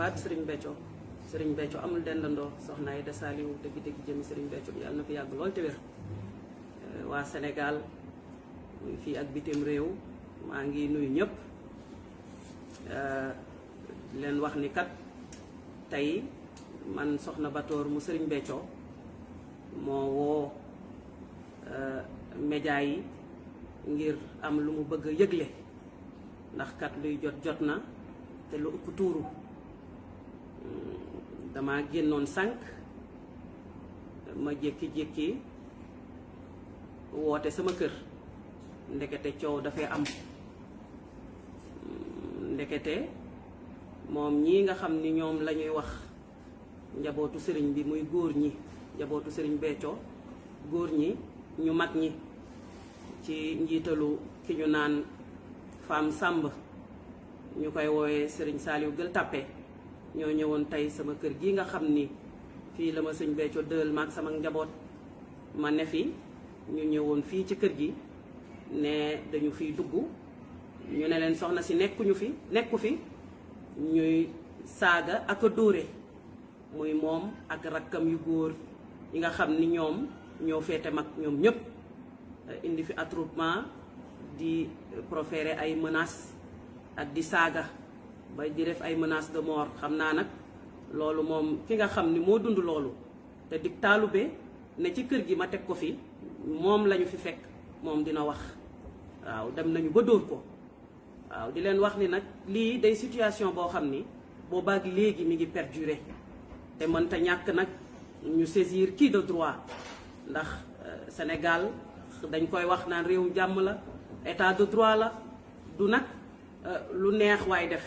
jëfaat sëriñ Béthio sëriñ Béthio amul dendandoo soxna Aida Saliou dëgg-dëgg jëmi sëriñ Béthio yàlla na fi yàgg lool te wér euh, waa Sénégal fii ak bitim réew maa ngi nuyu ñëpp euh, leen wax ni kat tey man soxna Batoor mu sëriñ Béthio moo woo euh, média yi ngir am lu mu bëgg a yëgle ndax kat luy jot jot na te lu ëpp tuuru hmm, dama génnoon sànq ma jékki-jékki woote sama kër ndekete coow dafay am ndekete moom ñii nga xam ni ñoom la ñuy wax njabootu sëriñ bi muy góor ñi njabootu sëriñ Béthio góor ñi ñu mag ñi ci njiitalu ki ñu naan Fam Sàmb ñu koy woowee sëriñ Saliou Gueule Tapée ñoo ñëwoon tey sama kër gi nga xam ni fii la ma sëñ Béthio dël maag sama njaboot ma ne fi ñu ñëwoon fii ci kër gi ne dañu fiy dugg ñu ne leen soxna si nekkuñu fi nekku fi ñuy saaga ak a dóore muy moom ak rakkam yu góor yi nga xam ni ñoom ñoo féete mag ñoom ñëpp indi fi attroupement di proférer ay menaces ak di saaga ba di def ay menaces de mort xam naa nag loolu moom ki nga xam ni moo dund loolu te dig taalube ne ci kër gi ma teg ko fi moom lañu fi fekk moom dina wax waaw dem nañu ba dóor ko waaw di leen wax ni nag lii day situation boo xam ni boobaak léegi mi ngi perdurer te mënta ñàkk nag ñu saisir kii de droit ndax euh, Sénégal dañ koy wax naan réew jàmm la état de droit la du nag euh, lu neex waay def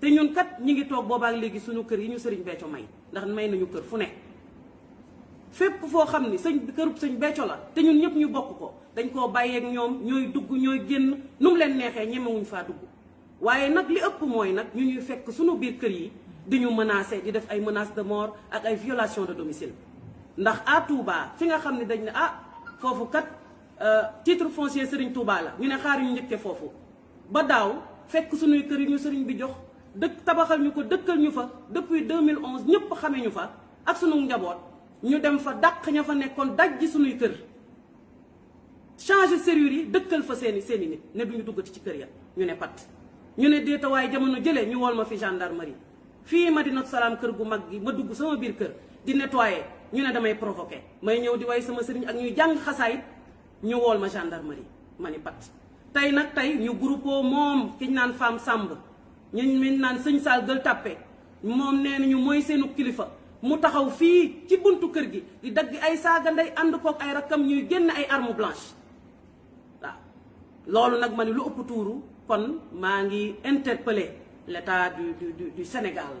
te ñun kat ñi ngi toog boobaak léegi suñu kër yi ñu sëriñ Béthio may ndax may nañu kër fu ne fépp foo xam ni sëñ kërub sëñ Béthio la te ñun ñëpp ñu bokk ko dañ koo bàyyeek ñoom ñooy dugg ñooy génn nu mu leen neexee ñemewuñ faa dugg waaye nag li ëpp mooy nag ñu ñuy fekk suñu biir kër yi di ñu menacé di def ay menaces de mort ak ay violation de domicile ndax à Touba fi nga xam ne dañ ne ah foofu kat euh, titre foncier Serigne Touba la ñu ne xaar ñu njëkkee foofu ba daaw fekk suñuy kër yi ñu sëriñ bi jox dëkk tabaxal ñu ko dëkkal ñu fa depuis 2011 ñëpp xame ñu fa ak sunu njaboot ñu dem fa dàq ña fa nekkoon daj ji suñuy kër changer serrure yi dëkkal fa seeni seeni nit ne duñu duggati ci kër ya ñu ne pat ñu ne déeta waaye jamono jëlee ñu wool ma fi gendarmerie fii Madinatu Salaam kër gu mag gi ma dugg sama biir kër di nettoyer ñu ne damay provoquer may ñëw di way sama sëriñ ak ñuy jàng xasaayit ñu wool ma gendarmerie ma ni pat tey nag tey ñu groupe moom kiñ naan femme sàmb ñu min naan sëñ saal gël tàppe moom nee nañu mooy seenu kilifa mu taxaw fii ci buntu kër gi di dagg ay saaga ndey ànd kook ay rakkam ñuy génn ay arme blanche waaw loolu nag ma ni lu ëpp tuuru kon maa ngi interpellé l'état du du du Sénégal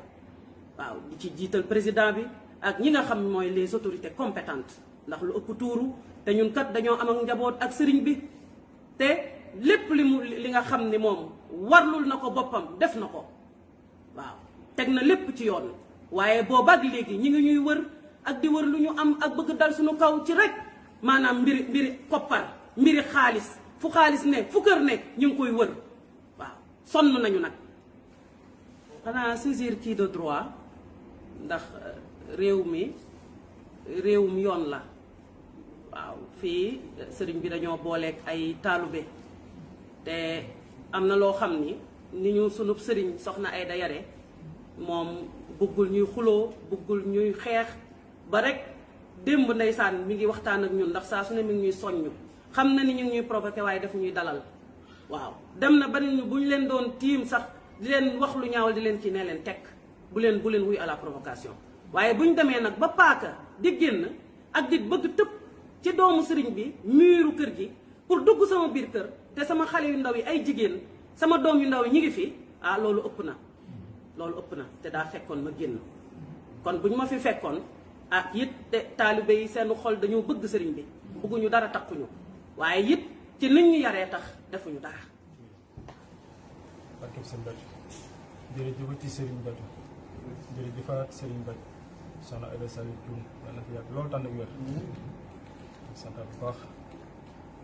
waaw di ci jiital président bi ak ñi nga xam mooy les autorités compétentes ndax lu ëpp tuuru te ñun kat dañoo am ak njaboot ak sëriñ bi te lépp li mu li nga xam ni moom warlul na ko boppam def na ko waaw teg na lépp ci yoon waaye boobaak léegi ñi ngi ñuy wër ak di wër lu ñu am ak bëgg dal suñu kaw ci rek maanaam mbiri mbiri koppar mbiri xaalis fu xaalis ne fu kër ne ñu ngi koy wër waaw sonn nañu nag xanaa saisir kii de droit ndax euh, réew mi réewum yoon la waaw fii euh, sëriñ bi dañoo booleek ay taalube te am na loo xam ni ni ñu sunub sëriñ soxna ay da yare moom bëggul ñuy xuloo bëggul ñuy xeex ba rek démb ndeysaan mi ngi waxtaan ak ñun ndax saa su ne mi ngi ñuy soññ xam na ni ñu ngi ñuy provoqué waaye daf ñuy dalal waaw dem na ba ñu bu ñu leen doon tiim sax di leen wax lu ñaawal di leen ci ne leen tekk bu leen bu leen wuy à la provocation waaye bu ñu demee nag ba paaka di génn ak di bëgg tëb ci doomu sëriñ bi miiru kër gi pour dugg sama biir kër te sama xale yu ndaw yi ay jigéen sama doom yu ndaw yi ñu ngi fi ah loolu ëpp na loolu ëpp na te daa fekkoon ma génn kon bu ñu ma fi fekkoon ah it te taalibe yi seen xol dañoo bëgg sëriñ bi bëgguñu dara takkuñu waaye it ci nit ñu yaree tax defuñu dara. barkeb sëriñ Bàcc jërëjëf ci sëriñ Bàcc jërëjëfaat sëriñ Bàcc soxna Aida Saliou Thioune yal na fi yàgg loolu tànn ak wér sant bu baax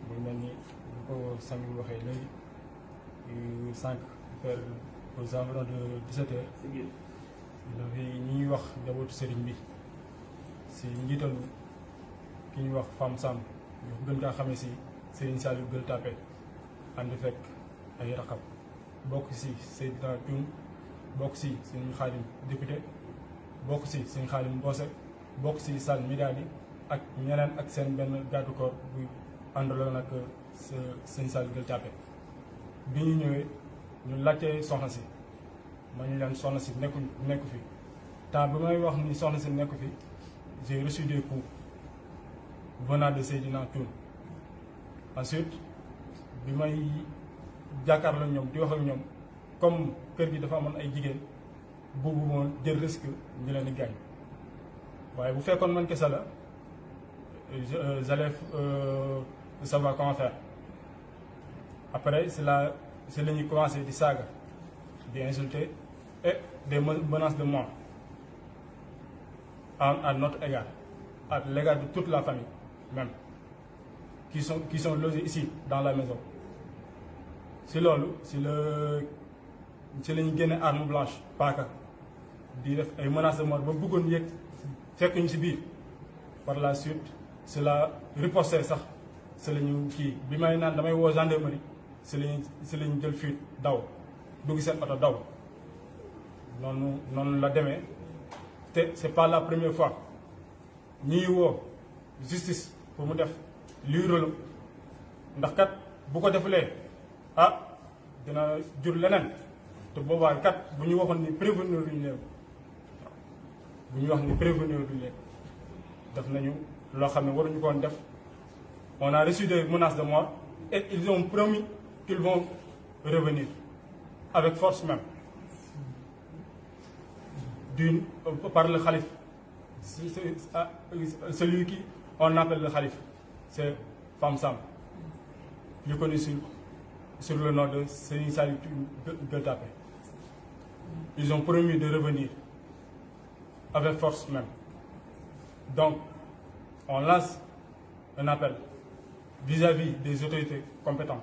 muy mel ni bu ko sang bi waxee léegi. sànq vers aux environs de 17 heures dafay ñuy wax njabootu sëriñ bi si njiital ki ñuy wax Fam Samb ñu gën kaa xamee si Serigne Saliou Gueule Tapée ànd fekk ay raqab bokk si Seydina Thioune bokk si Serigne Khadim député bokk si Serigne Khadim Mbose bokk si Sall Midadi ak ñeneen ak seen benn garde corps bu àndaloon ak sa sëñ Saliou Gueye Tapé bi ñu ñëwee ñu laajte soxna si ma ñu leen soxna si nekku nekku fi temps bi may wax ni soxna si nekku fi j'ai reçu des coups venant de Seydina Thioune ensuite bi may jàkkaarloo ñoom di wax ak ñoom comme kër gi dafa amoon ay jigéen boobu moom jël risque ñu leen di gaañ waaye bu fekkoon man kese la j'allais euh, savoir comment faire après c'est là c'est la ñuy commencé di saaga di insulter et des menaces de mort à à notre égard à l'égard de toute la famille même qui sont qui sont logés ici dans la maison si loolu si le ci lañu génne arme blanche paaka di def ay menaces de mort ba bëggoon yëg fekk ñu si biir par la suite c'est la riposte sax c'est la ñu kii bi may naan damay woo gendarmerie c'est la ñu c'est la ñu jël fuite daw dugg seen oto daw noonu noonu la demee te c'est pas la première fois ñuy woo justice pour mu def luy rôle ndax kat bu ko defulee ah dina jur leneen te boobaa kat bu ñu waxoon ni prévenir duñ leen bu ñu wax ni prévenir duñ leen def nañu loo xam ne waruñu koon def on a reçu des menaces de mort et ils ont promis qu'ils vont revenir avec force même d'une par le khalife ah, euh, celui qui on appelle le khalife c'est Famsam, Sam, connu sur, le nom de Séni Gueltapé. Ils ont promis de revenir, avec force même. Donc, on lance un appel vis-à-vis des autorités compétentes.